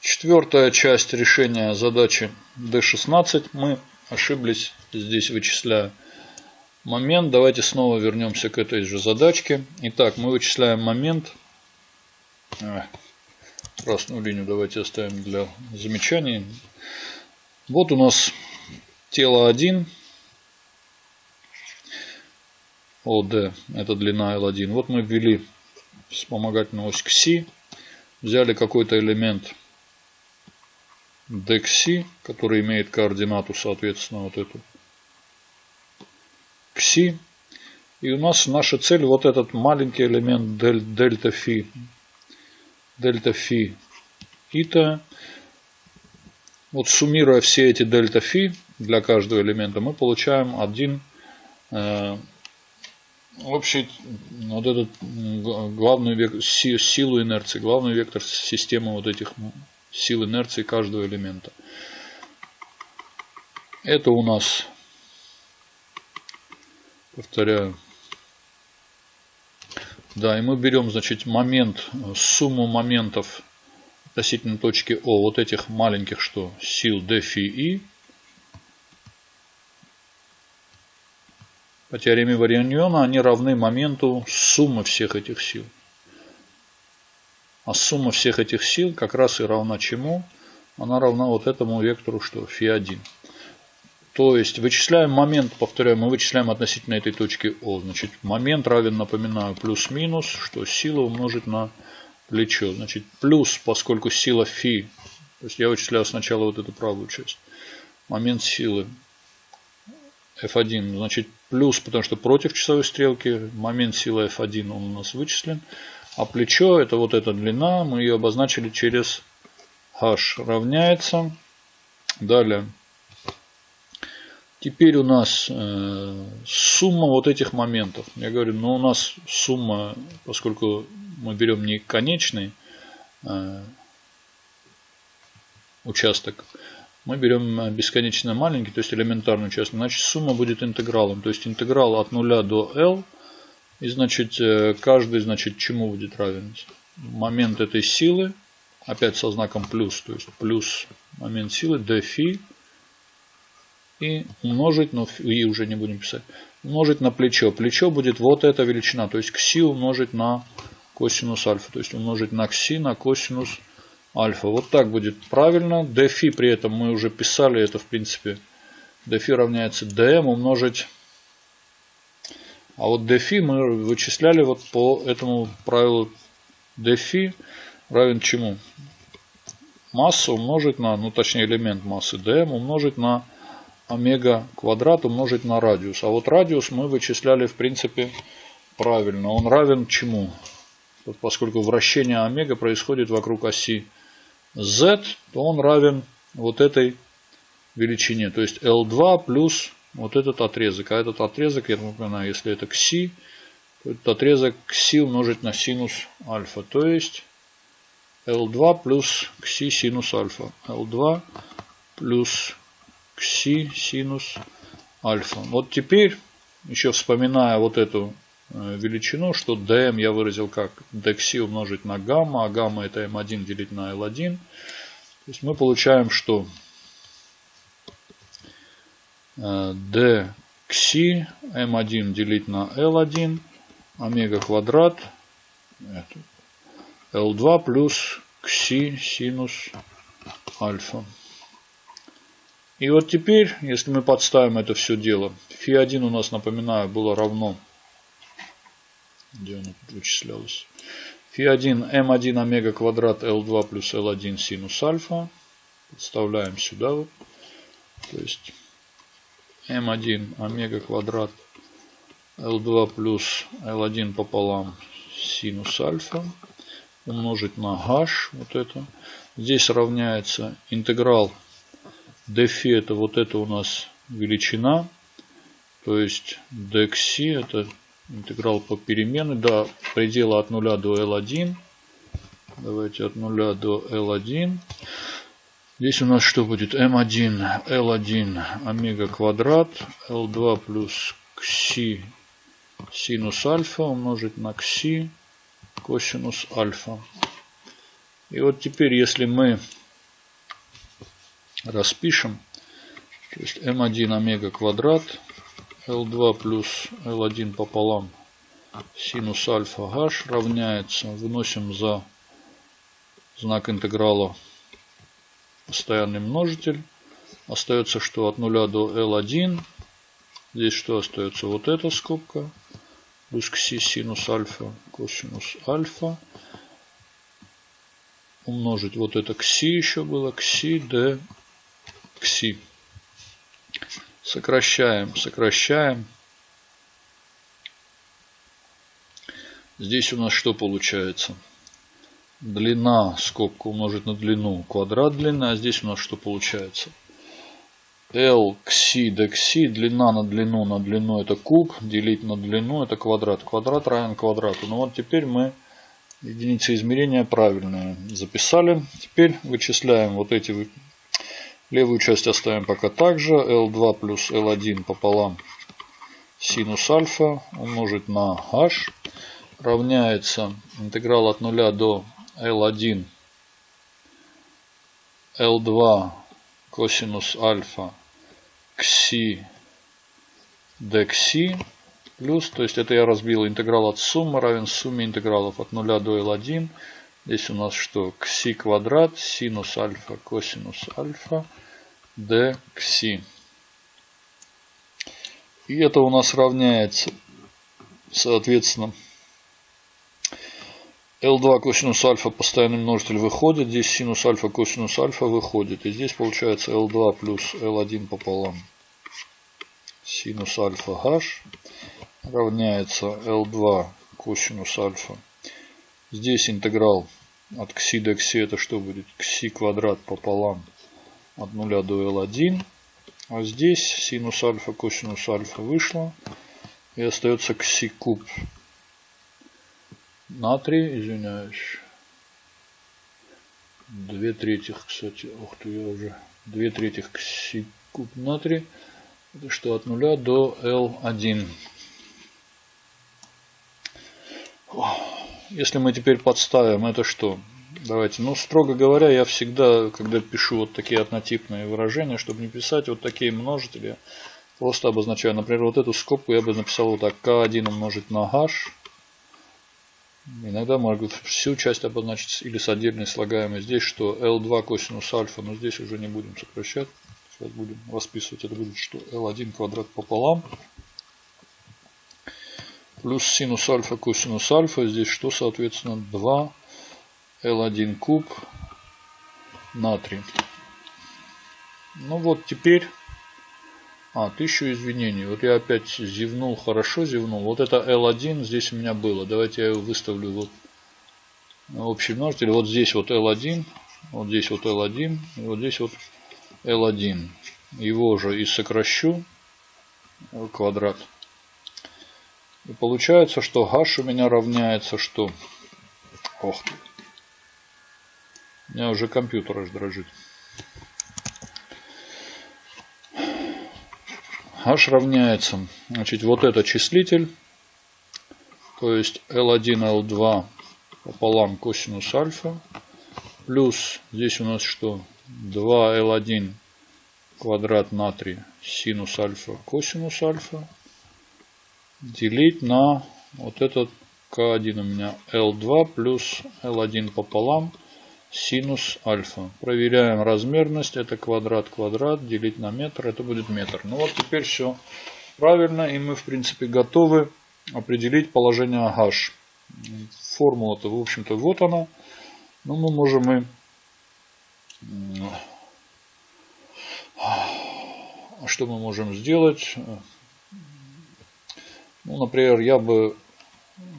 Четвертая часть решения задачи D16. Мы ошиблись здесь вычисляя момент. Давайте снова вернемся к этой же задачке. Итак, мы вычисляем момент. Красную линию давайте оставим для замечаний. Вот у нас тело 1. ОД, это длина L1. Вот мы ввели вспомогательную ось к Си. Взяли какой-то элемент DXC, который имеет координату, соответственно, вот эту XC. И у нас наша цель вот этот маленький элемент дельта фи, дельта фи ита. Вот суммируя все эти дельта фи для каждого элемента, мы получаем один э, общий вот этот главную силу инерции, главный вектор системы вот этих сил инерции каждого элемента. Это у нас, повторяю, да, и мы берем, значит, момент, сумму моментов относительно точки О, вот этих маленьких, что, сил D. По теореме Вариньона они равны моменту суммы всех этих сил. А сумма всех этих сил как раз и равна чему? Она равна вот этому вектору, что φ1. То есть вычисляем момент, повторяю, мы вычисляем относительно этой точки О. Значит, момент равен, напоминаю, плюс-минус, что сила умножить на плечо. Значит, плюс, поскольку сила φ, то есть я вычисляю сначала вот эту правую часть. Момент силы F1, значит, плюс, потому что против часовой стрелки, момент силы F1 он у нас вычислен. А плечо, это вот эта длина, мы ее обозначили через h равняется. Далее. Теперь у нас э, сумма вот этих моментов. Я говорю, ну у нас сумма, поскольку мы берем не конечный э, участок, мы берем бесконечно маленький, то есть элементарный участок, значит сумма будет интегралом. То есть интеграл от 0 до L и значит, э, каждый, значит, чему будет равен? Момент этой силы, опять со знаком плюс, то есть плюс момент силы, d фи, и умножить, но и уже не будем писать, умножить на плечо. Плечо будет вот эта величина, то есть кси умножить на косинус альфа, то есть умножить на кси на косинус альфа. Вот так будет правильно. d фи при этом мы уже писали, это в принципе d фи равняется dm умножить а вот dφ мы вычисляли вот по этому правилу dφ равен чему? Масса умножить на, ну точнее элемент массы dm умножить на омега квадрат умножить на радиус. А вот радиус мы вычисляли в принципе правильно. Он равен чему? Вот поскольку вращение омега происходит вокруг оси z, то он равен вот этой величине. То есть L2 плюс вот этот отрезок. А этот отрезок, я напоминаю, если это кси, то этот отрезок кси умножить на синус альфа. То есть L2 плюс кси синус альфа. L2 плюс кси синус альфа. Вот теперь, еще вспоминая вот эту э, величину, что dm я выразил как dxi умножить на гамма, а гамма это m1 делить на L1. То есть мы получаем, что d кси m1 делить на l1 омега квадрат l2 плюс кси синус альфа. И вот теперь, если мы подставим это все дело, φ1 у нас, напоминаю, было равно, где оно вычислялось, φ1 m1 омега квадрат l2 плюс l1 синус альфа. Подставляем сюда. То есть М1 омега квадрат L2 плюс L1 пополам синус альфа умножить на h, вот это. Здесь равняется интеграл dφ, это вот это у нас величина, то есть dxc, это интеграл по переменной, до предела от 0 до L1. Давайте от 0 до L1. Здесь у нас что будет? m1, l1, омега квадрат, l2 плюс кси синус альфа умножить на кси косинус альфа. И вот теперь, если мы распишем, то есть m1 омега квадрат, L2 плюс L1 пополам синус альфа h равняется, выносим за знак интеграла постоянный множитель. Остается что от 0 до L1. Здесь что остается? Вот эта скобка. Плюс кси синус альфа косинус альфа. Умножить вот это кси еще было. Кси d кси. Сокращаем, сокращаем. Здесь у нас что получается? Длина, скобка умножить на длину, квадрат длины. А здесь у нас что получается? L кси до кси, длина на длину на длину это куб, делить на длину это квадрат. Квадрат равен квадрату. Ну вот теперь мы единицы измерения правильные записали. Теперь вычисляем вот эти Левую часть оставим пока так же. L2 плюс L1 пополам синус альфа умножить на h равняется интеграл от 0 до L1 L2 косинус альфа. Кси. Декси плюс, то есть это я разбил интеграл от суммы равен сумме интегралов от 0 до L1 Здесь у нас что? Кси квадрат, синус альфа, косинус альфа, d кси. И это у нас равняется, соответственно, L2 косинус альфа постоянный множитель выходит. Здесь синус альфа косинус альфа выходит. И здесь получается L2 плюс L1 пополам. Синус альфа h равняется L2 косинус альфа. Здесь интеграл от кси до кси это что будет? Кси квадрат пополам от 0 до L1. А здесь синус альфа, косинус альфа вышло. И остается кси куб натрий, извиняюсь. Две третьих, кстати, ух ты, я уже две третьих кси куб натрий. Что от 0 до L1. Если мы теперь подставим, это что? Давайте, ну, строго говоря, я всегда, когда пишу вот такие однотипные выражения, чтобы не писать вот такие множители, просто обозначаю. Например, вот эту скобку я бы написал вот так. К1 умножить на h. Иногда можно всю часть обозначить или с отдельной слагаемой. Здесь что? L2 косинус альфа, но здесь уже не будем сокращать. Сейчас будем расписывать. Это будет что? L1 квадрат пополам плюс синус альфа косинус альфа. Здесь что, соответственно, 2 L1 куб натрий. Ну вот теперь... А, тысячу извинений. Вот я опять зевнул, хорошо зевнул. Вот это L1 здесь у меня было. Давайте я его выставлю вот общий множитель. Вот здесь вот L1, вот здесь вот L1, и вот здесь вот L1. Его же и сокращу квадрат. И получается, что h у меня равняется что? Ох ты. У меня уже компьютер аж дрожит. H равняется, значит, вот это числитель, то есть L1, L2 пополам косинус альфа, плюс здесь у нас что? 2L1 квадрат натрия синус альфа косинус альфа делить на вот этот К1 у меня L2 плюс L1 пополам синус альфа. Проверяем размерность. Это квадрат квадрат делить на метр. Это будет метр. Ну вот теперь все правильно. И мы в принципе готовы определить положение h. Формула-то в общем-то вот она. Но мы можем и... А что мы можем сделать? Ну, например, я бы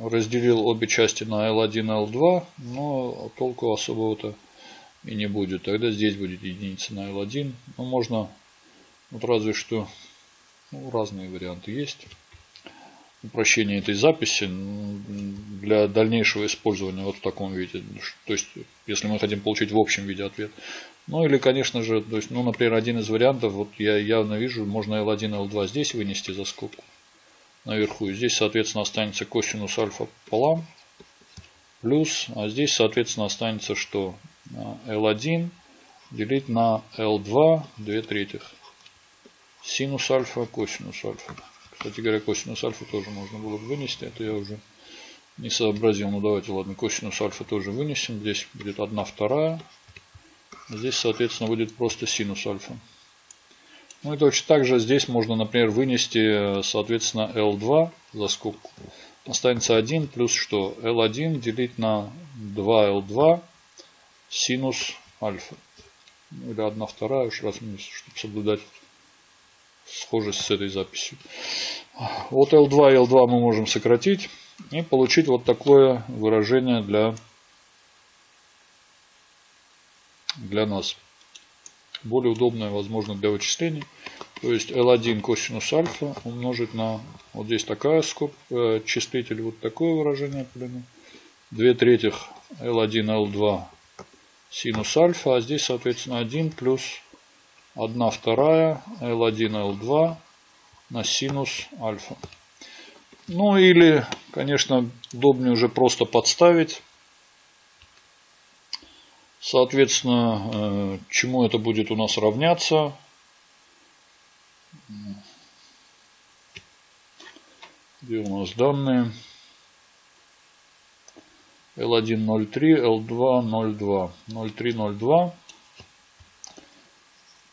разделил обе части на L1 и L2, но толку особого-то и не будет. Тогда здесь будет единица на L1. Ну, можно, вот разве что, ну, разные варианты есть. Упрощение этой записи для дальнейшего использования вот в таком виде. То есть, если мы хотим получить в общем виде ответ. Ну или, конечно же, то есть, ну, например, один из вариантов, вот я явно вижу, можно L1 L2 здесь вынести за скобку наверху. И здесь, соответственно, останется косинус альфа пополам плюс, а здесь, соответственно, останется что? L1 делить на L2 2 третьих. Синус альфа, косинус альфа. Кстати говоря, косинус альфа тоже можно было бы вынести. Это я уже не сообразил. Ну давайте, ладно, косинус альфа тоже вынесем. Здесь будет 1 вторая. Здесь, соответственно, будет просто синус альфа. Ну и точно так же здесь можно, например, вынести, соответственно, L2 за скобку. Останется 1 плюс что? L1 делить на 2L2 синус альфа. Ну, или 1 вторая, уж раз чтобы соблюдать схожесть с этой записью. Вот L2 и L2 мы можем сократить и получить вот такое выражение для, для нас более удобное, возможно, для вычислений. То есть L1 косинус альфа умножить на, вот здесь такая скоб, э, числитель, вот такое выражение примерно. 2 третьих L1, L2 синус альфа, а здесь, соответственно, 1 плюс 1 вторая L1, L2 на синус альфа. Ну или, конечно, удобнее уже просто подставить Соответственно, э, чему это будет у нас равняться? Где у нас данные? L1 0,3, L2 0,2. 0,3, 0,2.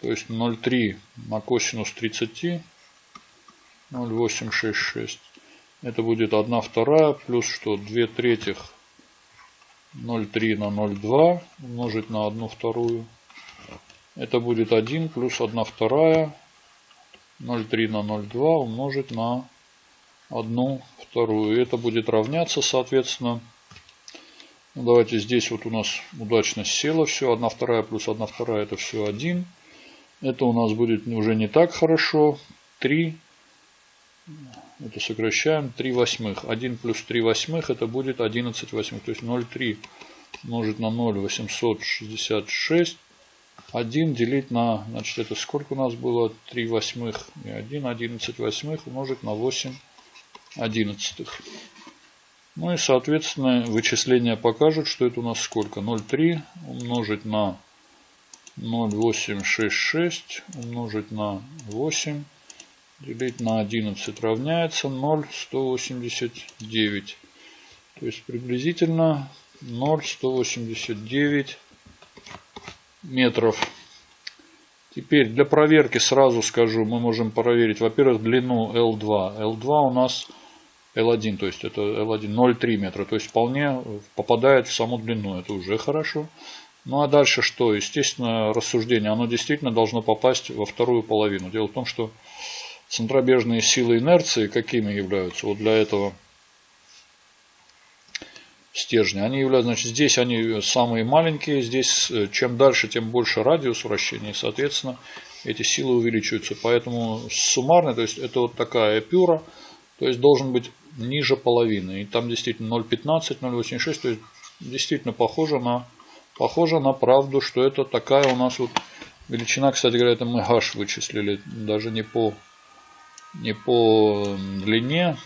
То есть 0,3 на косинус 30. 0,866. Это будет 1 вторая плюс что? 2 третьих 0,3 на 0,2 умножить на 1 вторую. Это будет 1 плюс 1 вторая. 0,3 на 0,2 умножить на 1 вторую. Это будет равняться, соответственно, ну, давайте здесь вот у нас удачно село все. 1 вторая плюс 1 вторая это все 1. Это у нас будет уже не так хорошо. 3 это сокращаем 3 восьмых. 1 плюс 3 восьмых это будет 11 восьмых. То есть 0,3 умножить на 0 866. 1 делить на, значит это сколько у нас было? 3 восьмых и 1, 11 восьмых умножить на 8 одиннадцатых. Ну и соответственно вычисления покажут, что это у нас сколько? 0,3 умножить на 0,866 умножить на 8 делить на 11 равняется 0,189. То есть приблизительно 0,189 метров. Теперь для проверки сразу скажу, мы можем проверить, во-первых, длину L2. L2 у нас L1, то есть это L1 0,3 метра, то есть вполне попадает в саму длину, это уже хорошо. Ну а дальше что? Естественно, рассуждение, оно действительно должно попасть во вторую половину. Дело в том, что Центробежные силы инерции какими являются? Вот для этого стержня. Они являются, значит, здесь они самые маленькие. Здесь э, чем дальше, тем больше радиус вращения. И, соответственно, эти силы увеличиваются. Поэтому суммарно, то есть это вот такая эпюра, то есть должен быть ниже половины. И там действительно 0,15, 0,86, то есть действительно похоже на, похоже на правду, что это такая у нас вот величина. Кстати говоря, это мы h вычислили, даже не по не по длине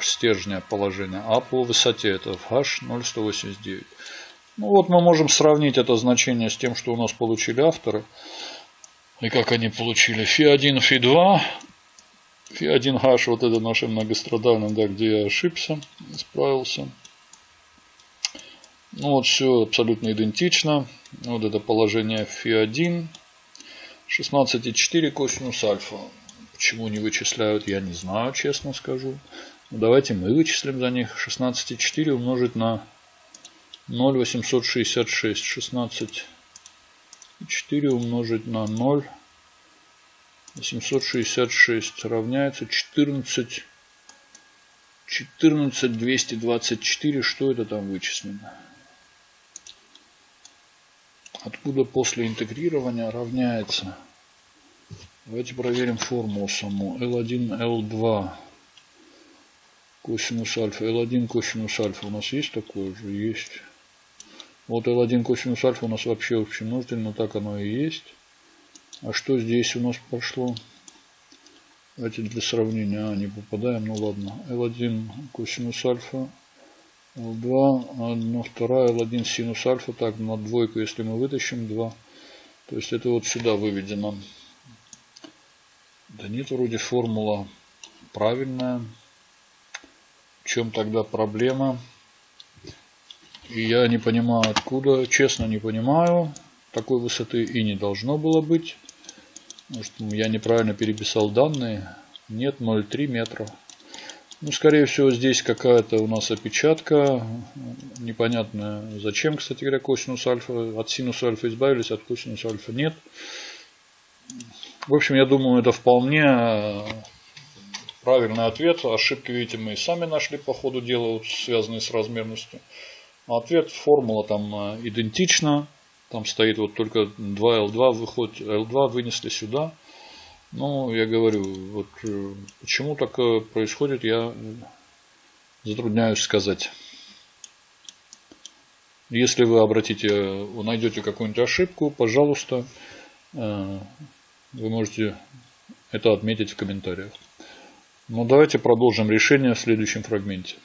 стержня положения, а по высоте. Это H0189. Ну вот мы можем сравнить это значение с тем, что у нас получили авторы. И как они получили. Фи1, Фи2. Фи1H, вот это наше многострадальное, да, где я ошибся, исправился. Ну вот все абсолютно идентично. Вот это положение Фи1. 16,4 косинус альфа. Почему не вычисляют, я не знаю, честно скажу. Ну, давайте мы вычислим за них. 16,4 умножить на 0,866. 16,4 умножить на 0,866 равняется 14. 14 224. Что это там вычислено? Откуда после интегрирования равняется Давайте проверим формулу саму. L1, L2 косинус альфа. L1 косинус альфа у нас есть такое же? Есть. Вот L1 косинус альфа у нас вообще общий множитель, но так оно и есть. А что здесь у нас прошло? Давайте для сравнения. А, не попадаем, ну ладно. L1 косинус альфа L2, 1 вторая, L1 синус альфа. Так, на двойку, если мы вытащим 2. То есть это вот сюда выведено. Да нет, вроде формула правильная. В чем тогда проблема? И я не понимаю откуда, честно не понимаю. Такой высоты и не должно было быть. Может я неправильно переписал данные. Нет, 0,3 метра. Ну, скорее всего, здесь какая-то у нас опечатка. Непонятно зачем, кстати говоря, косинус альфа. От синус альфа избавились, от косинус альфа нет. В общем, я думаю, это вполне правильный ответ. Ошибки, видите, мы и сами нашли по ходу дела, связанные с размерностью. Ответ, формула там э, идентична. Там стоит вот только 2L2, выходит L2 вынесли сюда. Ну, я говорю, вот э, почему так э, происходит, я затрудняюсь сказать. Если вы обратите, найдете какую-нибудь ошибку, пожалуйста, вы можете это отметить в комментариях. Ну, давайте продолжим решение в следующем фрагменте.